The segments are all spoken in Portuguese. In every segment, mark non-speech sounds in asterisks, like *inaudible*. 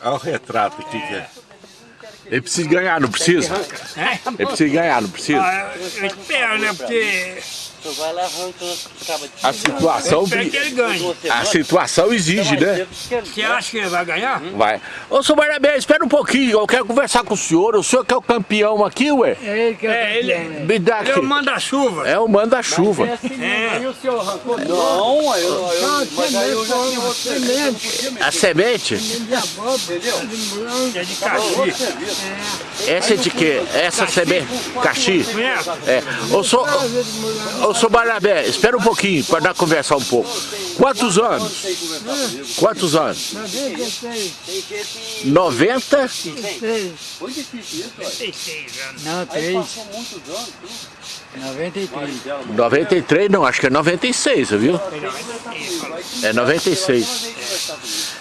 Olha o retrato aqui que é. Ele precisa ganhar, não precisa? Ele precisa ganhar, não precisa? Ah, eu espero, né? Porque vai lá arrancando A situação, que ele ganhe. a situação exige, né? Você acha que ele vai ganhar? Vai. Ô, seu Barnabé, espera um pouquinho, eu quero conversar com o senhor. O senhor que é o campeão aqui, ué? É ele que é, É, ele, campeão, né? Me dá ele é aqui. o manda-chuva. É o manda-chuva. É. E o senhor arrancou? Não, eu, eu, mas aí eu já tinha semente, A semente? É de caxi. Essa é de quê? Essa semente? Caxi? É. Ô, senhor, Seu Barnabé, espera um pouquinho para nós conversar um pouco. Quantos anos? Quantos anos? 96, 90? 3. Foi difícil isso, olha. 36 anos. Não, Aí 3. passou muitos anos. 93. 93 não, acho que é 96, viu? É 96.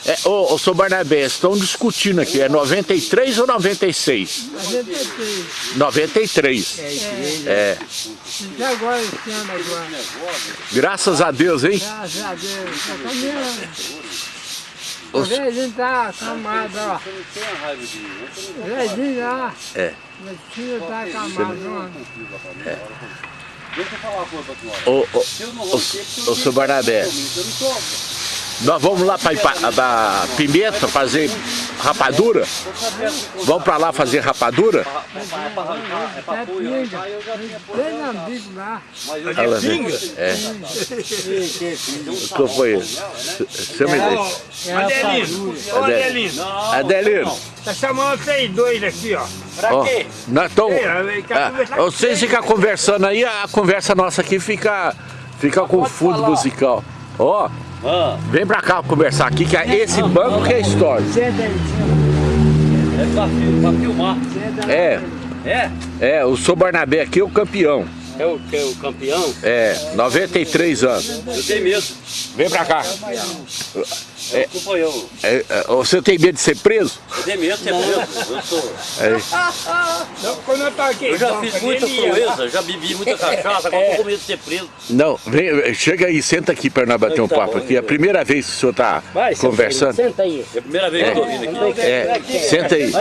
É, ô, ô, seu Barnabé, estão discutindo aqui, é 93 ou 96? 93. 93. É. É, E agora, esse ano agora. graças a Deus, hein? Graças a Deus. O velhinho tá acamado, ó. Você não tem a raiva de mim, você não O velhinho lá. É. Meu filho tá acamado, ó. Deixa eu falar uma coisa pra senhora. Ô, ô, ô, ô, seu Barnabé, nós vamos lá para Pimenta fazer rapadura? Vamos para lá fazer rapadura? É pra é pra É e amigo lá. É Ela vem. pinga? É. Que foi isso? Você me deixa. É a Adelino, Adelino, Adelino, tá chamando vocês dois aqui, ó. ó, nós tamo, É, quer ah, vocês ficam conversando aí, a conversa nossa aqui fica, fica com fundo musical. Ó, Ah, vem pra cá conversar aqui, que é esse banco que é história. É pra, pra filmar. É, É? é, o seu Barnabé aqui é o campeão. É o, que é o campeão? É, 93 anos. Eu tenho medo. Vem pra cá. É. Desculpa eu. É, é, você tem medo de ser preso? Eu tenho medo de ser preso. Eu sou. É, Não, quando eu tava aqui, Eu já então, fiz muita proeza, já bebi muita cachaça, agora tô com medo de ser preso. não, vem, chega aí, senta aqui para nós bater um Tá papo bom, aqui. É a primeira vez que o senhor tá conversando. Senta aí. É a primeira vez que eu tô vindo aqui. É, senta aí.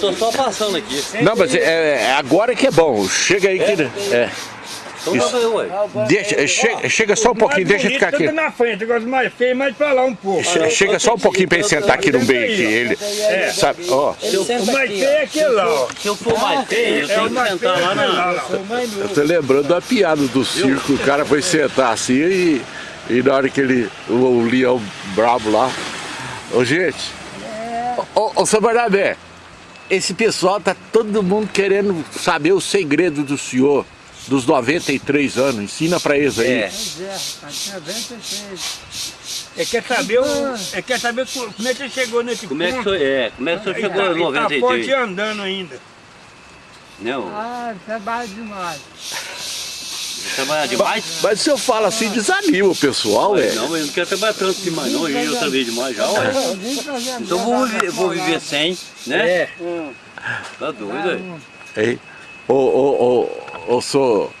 tô só passando aqui. Não, mas é, é agora que é bom. Chega aí que. É. Então tá bem, ué. Deixa, é, chega, chega só um pouquinho, deixa eu ficar aqui. Tudo na frente, agora mais feio, mais pra lá um pouco. Che- Chega só um pouquinho para ele sentar aqui no meio aqui. Ele, sabe, ó, O mais feio é aquele lá, ó. Se eu for mais feio, eu É tenho o que mais feio sentar é lá lá, na... eu tô lembrando da piada do circo. O cara foi sentar assim e, e na hora que ele. O, o leão brabo lá. Ô, gente. Ô, ô, seu Barnabé, esse pessoal tá todo mundo querendo saber o segredo do senhor. Dos 93 anos, ensina pra eles aí. É. Pois é, rapaz, tinha 96. É quer saber, o, é quer saber co- como é que ele chegou nesse Como é que ponto. foi? É, como é que o senhor Ele chegou tá- em ele tá forte 93? e andando ainda. Não, Ah, trabalho demais. trabalhar demais? Mas se eu falo assim, desanima o pessoal, é. Não, eu não quero trabalhar tanto demais não, eu já trabalhei demais já, ué. Então eu vou viver, vou viver sem, né? É. Tá doido, ué. Ô, ô, ô, ô, sou,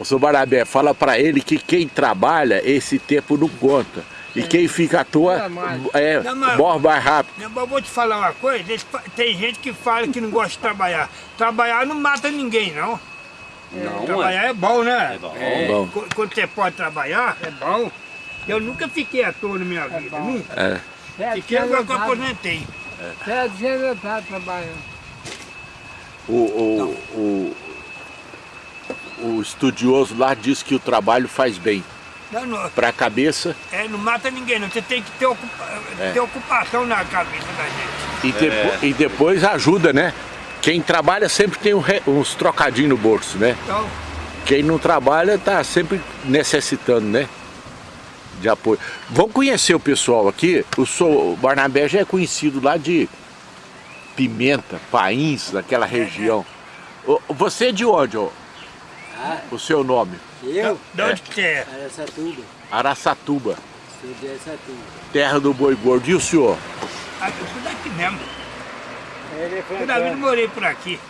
ô, sou Barabé, fala pra ele que quem trabalha, esse tempo não conta. E quem fica à toa, é, Não, mas- morre mais rápido. Eu vou te falar uma coisa, eles tem gente que fala que não gosta de trabalhar. Trabalhar não mata ninguém, não. Não. Trabalhar é bom, né? É bom. Bom. Qu- Quando você pode trabalhar, é bom. Eu nunca fiquei à toa na minha vida, nunca. É. Fiquei agora que eu aposentei. anos eu tava trabalhando. O, o, o, o estudioso lá diz que o trabalho faz bem para a cabeça é, não mata ninguém, não. Você tem que ter, ocupa- É. ter ocupação na cabeça da gente. e, depo- e depois ajuda, né? Quem trabalha sempre tem um uns trocadinhos no bolso, né? Então, Quem não trabalha tá sempre necessitando, né? De apoio. Vamos conhecer o pessoal aqui. O Sou Barnabé já é conhecido lá de Pimenta, Pains, daquela região. Você é de onde, ó? O seu nome? Eu? de onde que é? Era Satuba. Araçatuba, Sou de Satuba. terra do boi gordo. E o senhor? Ah, eu sou daqui mesmo. Toda vida eu morei por aqui.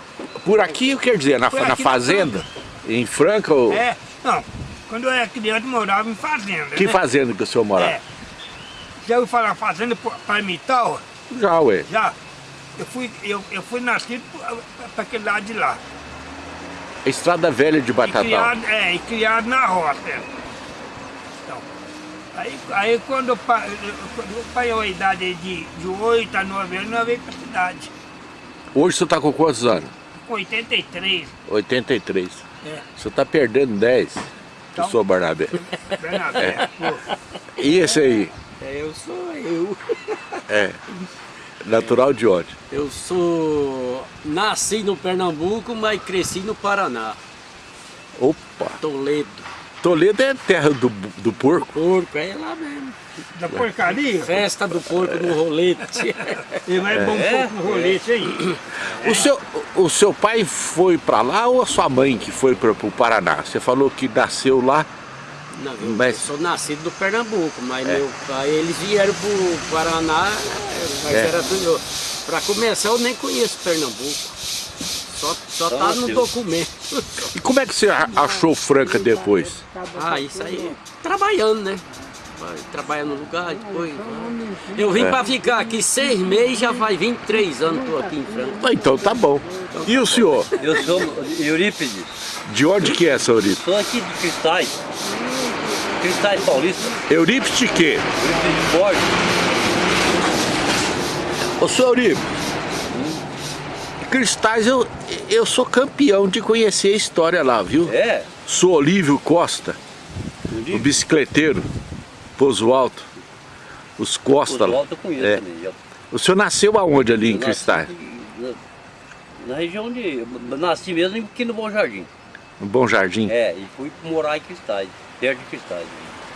Por aqui, quer dizer, na, na fazenda? Em Franca? Ou... É, não. Quando eu era criança, eu morava em fazenda. Que né? fazenda que o senhor morava? É. Já ouviu falar fazenda Palmital? Já, ué. Já. Eu fui, eu, eu fui nascido para aquele lado de lá. Estrada Velha de E Batatal. criado, é, e criado na roça. é. Então, aí, aí quando eu, eu- eu parei a idade de, de 8 a 9 anos, nós veio para a cidade. Hoje você tá com quantos anos? Com 83. 83. É, Você tá perdendo 10. Então. Eu sou Barnabé. Bernabé. pô. E esse aí? É, eu sou eu. É. *laughs* Natural de onde? Eu sou. Nasci no Pernambuco, mas cresci no Paraná. Opa! Toledo. Toledo é terra do, do porco? Porco, é lá mesmo. Da porcaria? Festa do porco no rolete. *laughs* E vai bom pouco no rolete aí. O seu, o seu pai foi pra lá ou a sua mãe que foi para o Paraná? Você falou que nasceu lá. Não, eu Mas- sou nascido no Pernambuco, mas meu pai, eles vieram pro Paraná, mas É. era tudo. Pra começar, eu nem conheço Pernambuco. Só, só tá no documento. E como é que você achou Franca depois? Ah, isso aí, trabalhando, né? Vai trabalhar no lugar, depois. Eu vim pra ficar aqui seis meses, já faz 23 anos que tô aqui em Franca. Ah, Então tá bom. E o senhor? Eu sou Eurípides, De onde que é, seu Eurípides? sou aqui de Cristais. Cristais Paulista, Eurípides de quê? Eurípides de Borges. Ô, senhor Eurípides, Cristais, eu, eu sou campeão de conhecer a história lá, viu? É, Sou Olívio Costa, o bicicleteiro, Pouso Alto, os Costa. o lá. alto eu conheço É. também. Eu O senhor nasceu aonde ali em nasci Cristais? Na, na região de... eu Nasci mesmo aqui no Bom Jardim. No Bom Jardim? É, e fui morar em Cristais, perto de Cristais.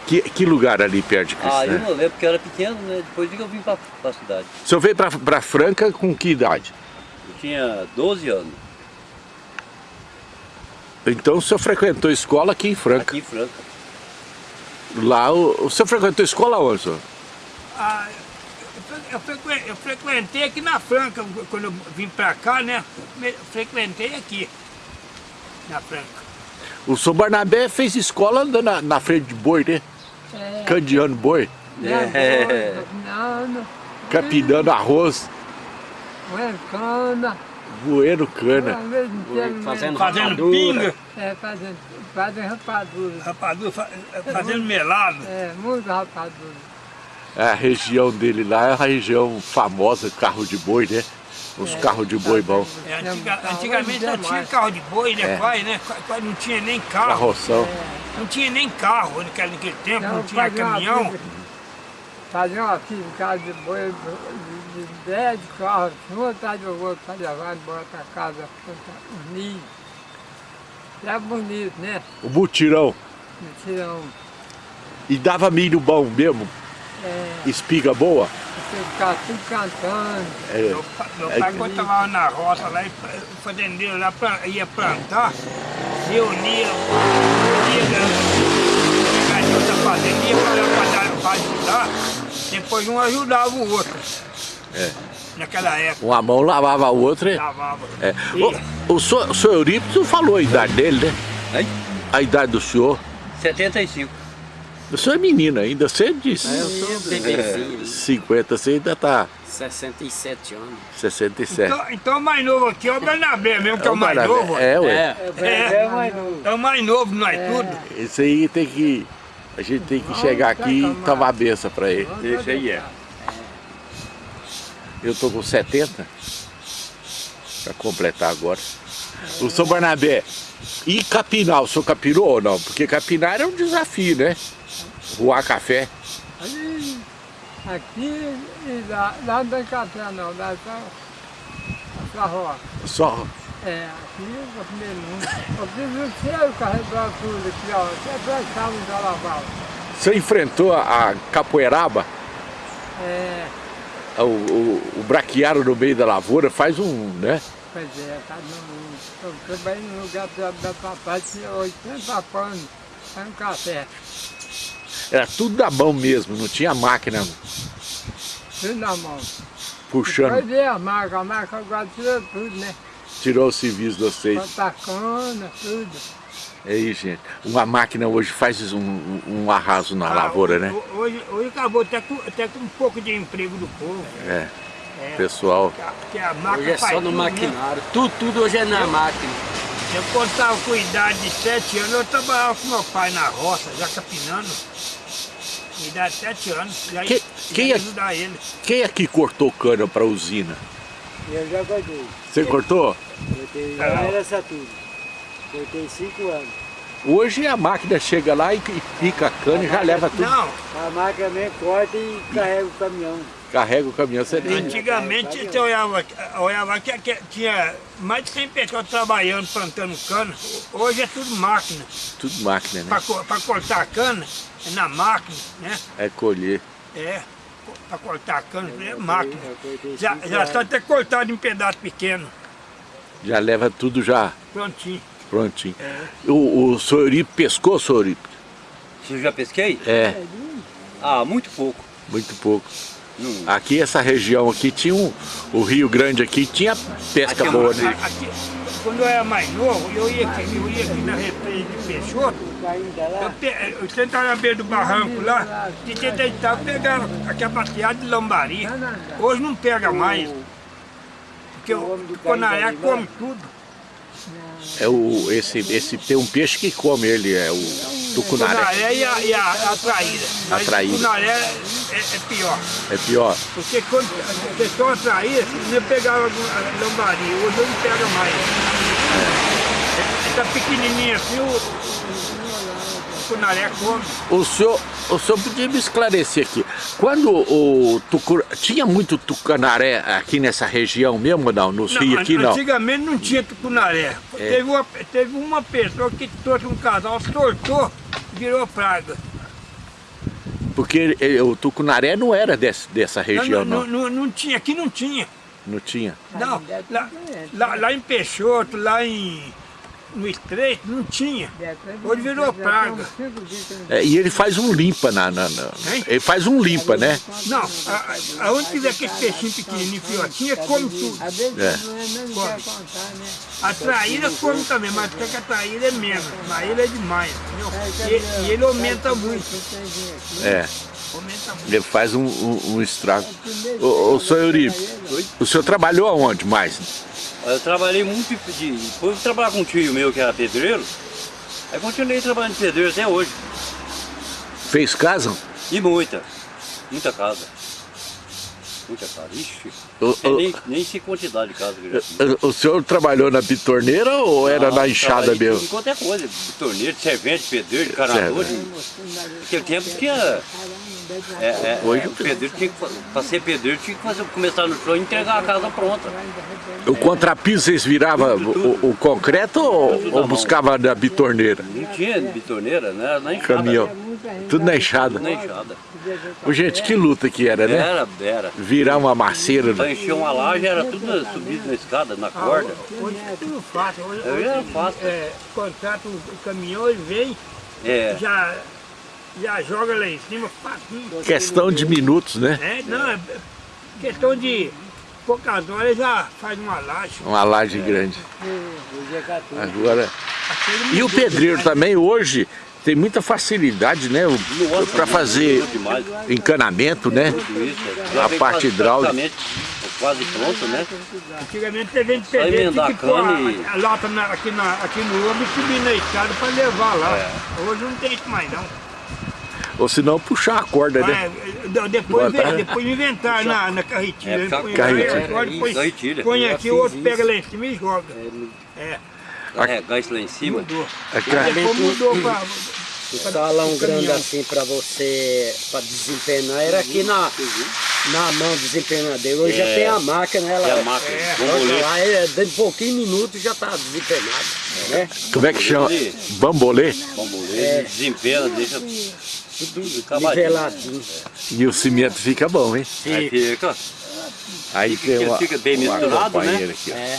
Que, que lugar ali perto de Ah, Cristais? eu não lembro porque eu era pequeno, né? Depois que eu vim pra, pra cidade. O senhor veio pra Franca com que idade? Eu tinha 12 anos, Então o senhor frequentou escola aqui em Franca. aqui em Franca. Lá, o, o senhor frequentou escola onde, senhor? Ah, eu, fre- eu frequen- eu frequentei aqui na Franca, quando eu vim pra cá, né? Frequentei aqui, na Franca. O senhor Barnabé fez escola andando na, na frente de boi, né? É, Candeando boi, É. Capinando arroz, não é cana. voando cana. Tempo, Fazendo Fazendo rapadura. pinga, É, fazendo, fazendo rapadura. rapadura, fa- fazendo melado. É, muito rapadura. A região dele lá é a região famosa, carro de boi, né? Os carros de boi bom, É, antiga- antigamente não tinha carro de boi, né? É. Quase, né? Qua- Quase não tinha nem carro. carroção. Não tinha nem carro naquele, naquele tempo, não, Não, tinha uma caminhão. Fazia uma casa de boi, de, de 10 carros, um atrás do outro, para levar embora para casa, plantar milho. É bonito, né? O mutirão. Então, E dava milho bom mesmo, é, espiga boa. você ficar tudo cantando. É, Meu, meu pai, quando estava na roça lá, e o fazendeiro lá ia plantar, reunia, ia de outra fazenda, ia para ajudar, depois um ajudava o outro. É. Naquela época, uma mão lavava a outra. lavava. É. E- O, o, senhor, o senhor Eurípides falou a idade dele, né? Hein? A idade do senhor. 75. O senhor é menino ainda, você disse. Eu sou bebezinho, 50, você ainda tá 67 anos. 67. Então, então o mais novo aqui é o Bernabé mesmo, que é o mais Barnabé. novo. É, ué. É, É, é o mais novo, não é tudo. Esse aí tem que. A gente tem que chegar aqui e tomar a benção pra ele. Esse aí é. Eu tô com 70. Pra completar agora. O senhor Barnabé, e capinar? O senhor capinou ou não? Porque capinar é um desafio, né? Voar café. Ali, aqui e lá, lá não tem café não, lá só, só roça. Só. É, aqui eu comi muito. Eu fiz o seu carregar tudo aqui, ó. Até plantava um jalaval. Você enfrentou a, capoeiraba? É, O, o, o braquiário no meio da lavoura faz um, né? pois é, tá no. Eu trabalhei no lugar da, da papai, tinha 80 panos, um café. Era tudo da mão mesmo, não tinha máquina Tudo na mão. puxando. Depois veio a marca, a marca agora tirou tudo, né? Tirou o serviço de vocês. Plantar cana, tudo. Aí, gente, uma máquina hoje faz um, um- arraso na Ah, lavoura, hoje- né? Hoje, hoje acabou até com, até com um pouco de emprego do povo. É, É, pessoal. porque a- porque a máquina Hoje é só no tudo, né? maquinário. Tudo, tudo hoje é na máquina. Eu quando estava com idade de 7 anos, eu trabalhava com meu pai na roça, já capinando. Idade de 7 anos. Já, Que- quem já é- ajudar ele. Quem aqui cortou cana para usina? Eu já cortei. Você cortou? Cortei Ah. lá era Saturno. Cortei cinco anos. Hoje a máquina chega lá e, e pica a cana e já leva tudo. Não, A máquina mesmo corta e carrega o caminhão. Carrega o caminhão, você nem... antigamente você olhava, olhava que, que tinha mais de 100 pessoas trabalhando, plantando cana. Hoje é tudo máquina. Tudo máquina, né? Para cortar a cana, é na máquina, né? É colher. É, para cortar a cana, é máquina. Eu cortei Já, já está até cortado em pedaço pequeno, Já leva tudo já prontinho. prontinho. O, o senhor Euripe pescou? Se eu já pesquei? É, Ah, muito pouco. muito pouco. Não. Aqui, essa região aqui, tinha um, o Rio Grande aqui, tinha pesca Aqui é boa, né? Aqui, quando eu era mais novo, eu ia aqui, eu ia aqui na represa de Peixoto, eu, pe- eu sentava na beira do barranco lá, e tinha deitado, pegava aquela bateada de lambari. Hoje não pega mais, porque o, o Conaré come tudo. É o, esse, esse, tem um peixe que come ele, é o tucunaré. Conaré e a, e a, a traíra. Mas traíra. O Conaré é, é pior. É pior. Porque quando a pessoa traía, não pegava a lambari, hoje não pega mais. É. Tá pequenininho assim, o, o Cunaré come. O senhor, o senhor podia me esclarecer aqui. Quando o tucur... tinha muito tucanaré aqui nessa região mesmo não? Nos rios aqui não? Antigamente não tinha tucunaré. Teve, uma, teve uma pessoa que trouxe um casal, soltou, virou praga. Porque o tucunaré não era desse, dessa região não, não. não, não tinha, aqui não tinha. Não tinha. Não, lá, lá, lá em Peixoto, lá em, no Estreito, não tinha. Hoje virou praga. É, e ele faz um limpa na, na- na-? Ele faz um limpa, né? Não, a- aonde tiver aquele peixinho pequenininho, fiotinho, come tudo. É. não, é, né? A traíra come também, mas só que a traíra é menos. A traíra é demais, entendeu? E, e ele aumenta muito. É. Aumenta muito. Ele faz um, um, um estrago. O, o senhor Euripe, o senhor trabalhou aonde mais? Eu trabalhei muito de. Depois de trabalhar com um tio meu que era pedreiro, aí continuei trabalhando de pedreiro até hoje. Fez casa? E muita. Muita casa. Muita casa. Ixi. O- nem, nem sei quantidade de casa que eu já. O senhor trabalhou na bitorneira ou era na enxada mesmo? Em qualquer coisa, de torneiro, de servente, pedreiro, de- Naquele tempo tinha. É, é, Hoje- o pedreiro tinha que, pra ser pedreiro tinha que fazer, começar no chão e entregar a casa pronta. O contrapiso vocês viravam o, o concreto ou, ou buscava na bitorneira? Não tinha bitorneira, né? Na enxada. Caminhão. Tudo na enxada. Tudo na enxada. Ô, gente, que luta que era, né? Era, era. Virar uma maceira. Pra encher uma laje era tudo subido na escada, na corda. Hoje é tudo fácil. Hoje, Aí era fácil. é, contrata o, caminhão, ele vem, É. já, já joga lá em cima, facinho. Questão de minutos, né? É, não, é questão de poucas horas já faz uma laje. Uma laje grande. hoje é 14. Agora. E o pedreiro também hoje tem muita facilidade, né? Para fazer encanamento, né? A parte hidráulica. Quase pronto, né? Antigamente você vende Só pedreiro, tinha emendar que pôr cana a, e- a lata na- aqui, na, aqui no ombro e subir na escada para levar lá. É. Hoje não tem isso mais não. Ou se não puxar a corda, né? De- depois, depois inventar na, na carretilha. É, carretilha. agora depois Carretilha. Põe aqui, o outro pega lá em cima e joga. É, Carregar isso lá em cima. mudou. A ca- Depois mudou pra... O salão grande assim para você, para desempenar, era aqui na, na mão do desempenadeiro. Hoje já É. tem a máquina, ela É a máquina, É. lá, é, dentro de pouquinho minutos já está desempenado. Né? Como é que chama? Bambolê? Bombolete, desempena, deixa tudo. Niveladinho. E o cimento fica bom, hein? Aí fica. Aí tem ele uma, fica bem misturado, né? aqui, ó. É.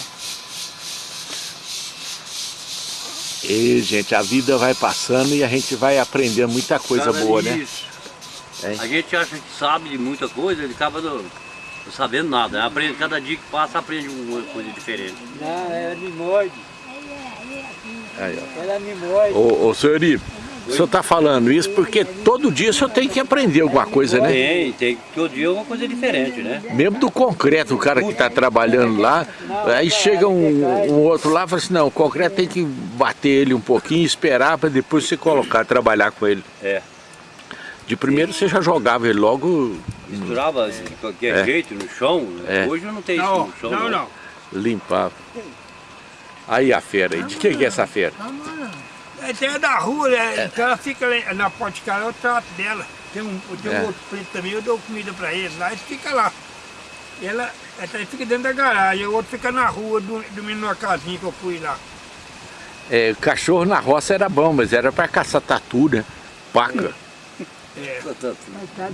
E, gente, a vida vai passando e a gente vai aprendendo muita coisa boa, né? isso. É. A gente acha que sabe de muita coisa, ele acaba não, não sabendo nada. Aprende, cada dia que passa aprende uma coisa diferente. Não, ela me morde. Aí, ó. Ela me morde. Ô, ô senhor Iri, o senhor está falando isso porque todo dia o senhor tem que aprender alguma coisa, né? Tem, tem. Todo dia é uma coisa diferente, né? Mesmo do concreto, o cara que está trabalhando lá, aí chega um, um outro lá e fala assim, não, o concreto tem que bater ele um pouquinho, esperar para depois você colocar, trabalhar com ele. É. De primeiro você já jogava ele logo, Misturava de qualquer É. jeito no chão. É. Hoje não tem isso Não, no chão. não, não. limpava. Aí a fera aí, de quem que é essa fera? É, tem a da rua, né? Então ela fica lá na porta de casa, eu trato dela. Tem um, tem É. um outro preto também, eu dou comida pra ele lá, ele fica lá. E ela, ela fica dentro da garagem, o outro fica na rua, do- dormindo numa casinha que eu fui lá. É, cachorro na roça era bom, mas era para caçar tatu, né? Paca, É. Mas tá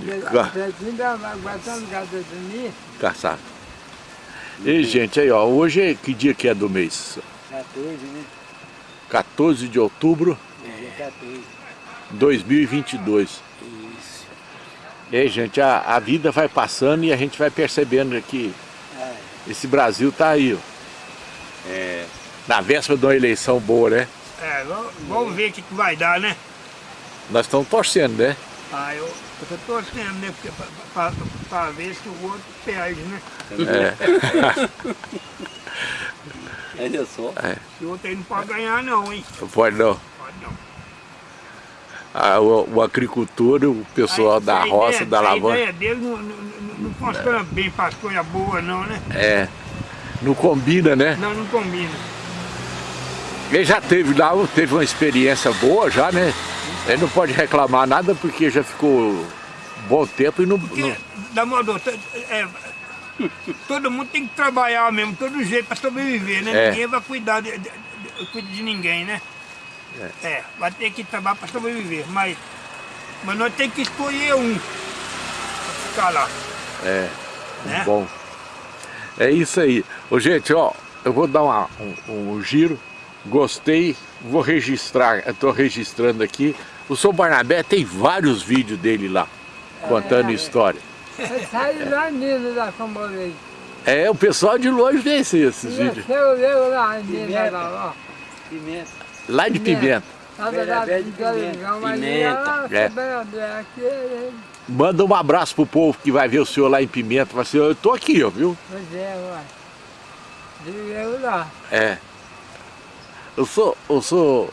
caçar. E gente, aí ó, hoje é que dia que é do mês? 14, né? 14 de outubro Dia 14. 2022. Isso. E aí, gente, a, a vida vai passando e a gente vai percebendo que esse Brasil tá aí, ó. É. Na véspera de uma eleição boa, né? É, vamos- ver o que, que vai dar, né? Nós estamos torcendo, né? Ah, eu, tô torcendo, né? Pra ver se o outro perde, né? É, *laughs* Olha só. Se o outro aí não pode ganhar não, hein? não pode não. Pode não. Ah, o, o agricultor, o pessoal A- da a roça, ideia- da A lavoura, ideia dele não, não, não, não funciona bem para as coisas boas não, né? é, não combina, né? Não, não combina. Ele já teve lá, teve uma experiência boa já, né? Ele não pode reclamar nada porque já ficou um bom tempo e não... Porque, não- da modo, é, todo mundo tem que trabalhar mesmo, todo jeito para sobreviver, né? É. Ninguém vai cuidar de, de, de- de ninguém, né? É. vai ter que trabalhar para sobreviver, mas, mas nós temos que escolher um para ficar lá. É, Né? bom. É isso aí. Ô, gente, ó, eu vou dar uma- um, um giro. Gostei, vou registrar, tô registrando aqui. O São Barnabé tem vários vídeos dele lá, contando história. Ele saiu lá nisso da Camorei. É, o pessoal de longe vê esse- esses vídeos. Eu lá nisso Pimenta. lá, ó. Pimenta. Lá de Pimenta. Lá pimenta. lá, Manda um abraço pro povo que vai ver o senhor lá em Pimenta. Fala assim, eu tô aqui, ó, viu? Pois é, ué. Eu lá. É. Eu sou, eu sou...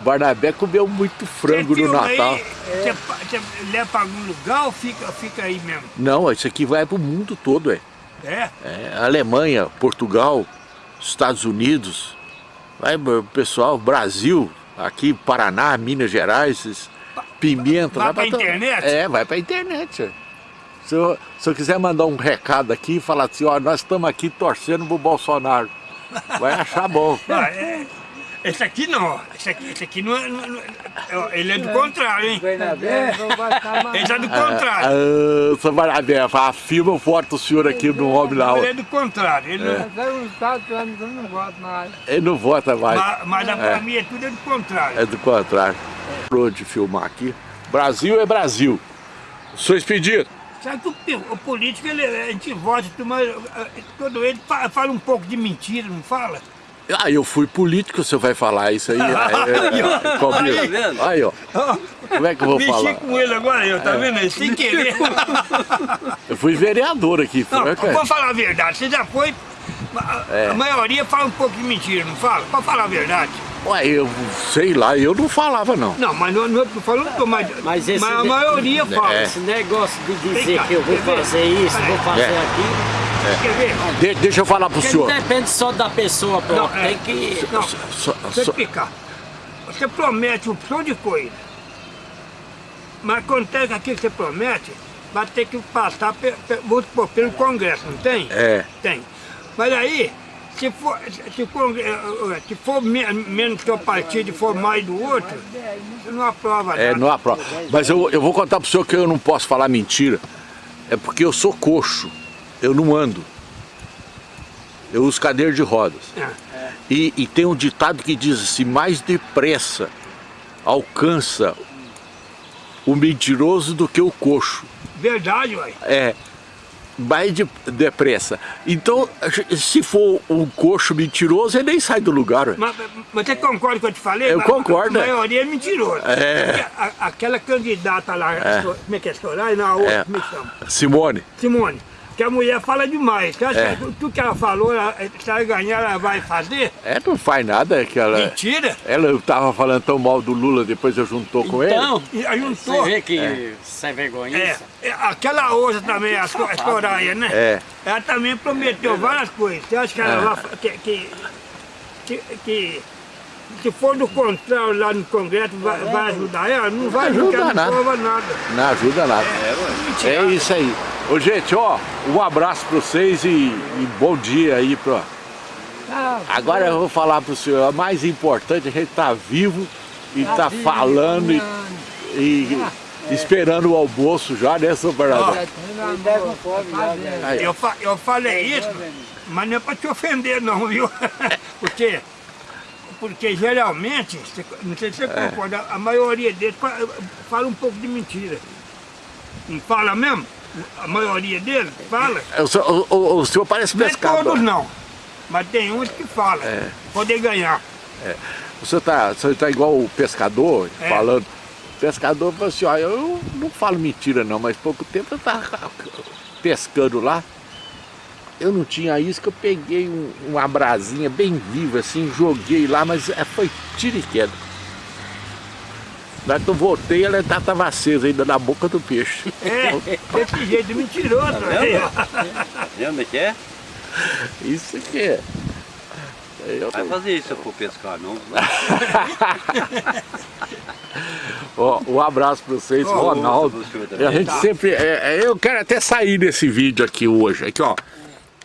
Barnabé comeu muito frango no Natal. Você, você leva para algum lugar ou fica, fica aí mesmo? Não, isso aqui vai pro mundo todo, é. É? É, Alemanha, Portugal, Estados Unidos, vai o pessoal, Brasil, aqui Paraná, Minas Gerais, esses- Pimenta. Vai pra to- internet? É, vai pra internet. senhor. Se eu, se eu quiser mandar um recado aqui e falar assim, ó, nós estamos aqui torcendo pro Bolsonaro, vai achar bom. *laughs* Ah, é. Esse aqui não, esse aqui, esse aqui não é, não é- não é- Ele é do contrário, hein? Bernabé. Vou botar mais. Ele é do contrário. Ah, seu Barabé, afirma forte o senhor aqui no homem lá. Ele é do contrário. Ele não, anos que eu não voto mais. Ele não vota mais. mas, mas a família tudo é do contrário. É do contrário. Parou de filmar aqui. Brasil é Brasil. Sou expedido. Sabe que o, o político, ele, a gente vota, tudo, mas eh, todo ele fa- fala um pouco de mentira, não fala? Ah, eu fui político, você vai falar isso aí. É, é, é, vendo? Aí, ó. Como é que eu vou Mexi falar? com ele agora, eu, tá vendo? aí? Sem querer. Eu fui vereador aqui. Não, cara. vou falar a verdade, você já foi. A, É. a maioria fala um pouco de mentira, não fala? Pode falar a verdade. Ué, eu sei lá, eu não falava não. Não, mas não, não falando, mas, Mas mas a de- maioria fala. É. Esse negócio de dizer cá, que eu vou fazer isso, vou fazer É. aquilo, Quer ver? De- deixa eu falar pro porque senhor. não depende só da pessoa própria, Não, é. tem que... Não, Só- Deixa eu só- explicar. Você promete um opção de coisa. Mas acontece aquilo que você promete vai ter que passar pe, pe, supor, pelo Congresso, não tem? É. Tem. Mas aí, se for, se for, eh, eh, se for me- menos que o partido e for mais do outro, você não aprova É, nada. não aprova. Mas eu, eu vou contar pro senhor que eu não posso falar mentira. É porque eu sou coxo. Eu não ando. Eu uso cadeira de rodas. É. E, e tem um ditado que diz assim, mais depressa alcança o mentiroso do que o coxo. Verdade, ué. É. mais de, depressa. Então, se for um coxo mentiroso, ele nem sai do lugar. ué. Mas, mas você concorda com o que eu te falei? Eu A- concordo, A, é. maioria é mentirosa. É. A- aquela candidata lá, como é que é Soraya? Na outra, É. como é que chama? Simone, Simone. Que a mulher fala demais. Você acha É. que tudo que ela falou, ela, se ela ganhar, ela vai fazer? é, não faz nada. É que ela, Mentira. ela tava falando tão mal do Lula, depois eu juntou com ele. Então, E aí você juntou. vê que sem vergonha. É, é, aquela outra também, a, So- a Soraya, né? É. Ela também prometeu várias coisas. Você acha que ela É. vai, que, que, que, que se for do contrário lá no Congresso, vai, vai ajudar ela? Não vai Não porque ela ajuda não nada. prova nada. Não ajuda nada. É isso aí. Ô, gente, ó, um abraço pra vocês e, e bom dia aí pra... Tá, Agora eu vou falar pro senhor, o mais importante, a gente tá vivo e tá, vivo, falando e, e esperando o almoço já, né, seu Bernardo? É, tá. Aí, Eu, fa- eu falei isso, mas não é para te ofender não, viu? *laughs* Porque, porque geralmente, não sei se você É. concorda, a maioria deles fa- fala um pouco de mentira. Não fala mesmo? A maioria deles fala. o, senhor- o- o- senhor parece Não é pescador. todos não, mas tem uns que falam, É. poder ganhar. O senhor tá, o senhor tá igual o pescador, É. falando. O pescador falou assim, ó, eu não falo mentira não, mas pouco tempo eu tava pescando lá. Eu não tinha isca, eu peguei um- uma brasinha bem viva assim, joguei lá, mas é, foi tiro e queda. Na hora que eu voltei, ela ainda estava acesa ainda na boca do peixe. É, desse jeito mentiroso. ó. Vendo como é que é? Isso que é. Eu Vai fazer isso se eu for pescar, não. *laughs* Ó, um abraço para vocês, Ó, Ronaldo. também. a gente Tá. sempre. é, é, eu quero até sair desse vídeo aqui hoje. Aqui, ó.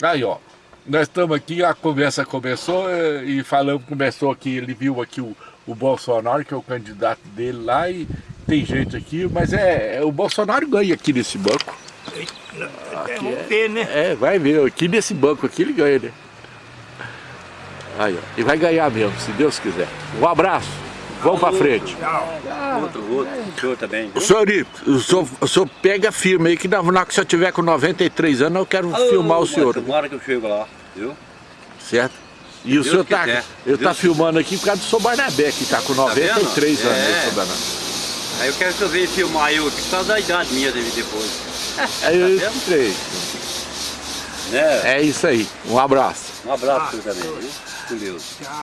Aí, ó. Nós estamos aqui, a conversa começou é, e falamos, começou aqui, ele viu aqui o, o Bolsonaro, que é o candidato dele lá, e tem gente aqui, mas é, é, o Bolsonaro ganha aqui nesse banco. É, vamos ver, né? É, vai ver, aqui nesse banco aqui ele ganha, né? Aí, ó. E vai ganhar mesmo, se Deus quiser. Um abraço. Vamos pra frente. Tchau. Outro, outro. O senhor também. O senhor, o senhor, o senhor pega firme aí que na, na hora que o senhor tiver com 93 anos eu quero filmar o senhor, Tomara que eu chego lá, viu? certo? E o senhor tá, quiser. eu tá Deus filmando aqui por causa do senhor Barnabé, que tá com Tá 93 vendo? anos, É. né, senhor Barnabé? Aí eu quero que eu venha filmar eu aqui por causa da idade minha depois. Aí eu entrei. Né? É isso aí, um abraço. Um abraço você também, viu? Com Deus.